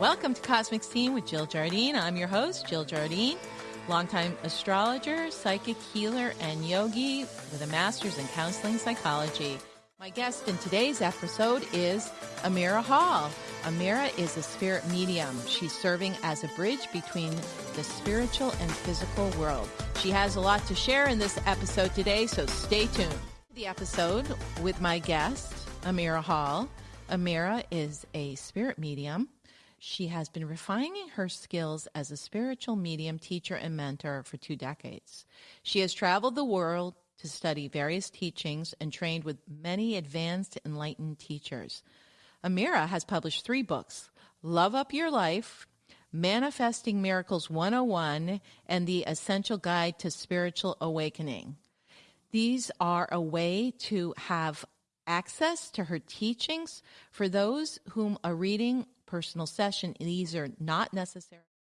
Welcome to Cosmic Scene with Jill Jardine. I'm your host, Jill Jardine, longtime astrologer, psychic healer, and yogi with a master's in counseling psychology. My guest in today's episode is Amira Hall. Amira is a spirit medium. She's serving as a bridge between the spiritual and physical world. She has a lot to share in this episode today, so stay tuned. The episode with my guest, Amira Hall. Amira is a spirit medium. She has been refining her skills as a spiritual medium, teacher, and mentor for two decades. She has traveled the world to study various teachings and trained with many advanced enlightened teachers. Amira has published three books Love Up Your Life, Manifesting Miracles 101, and The Essential Guide to Spiritual Awakening. These are a way to have access to her teachings for those whom a reading personal session. These are not necessary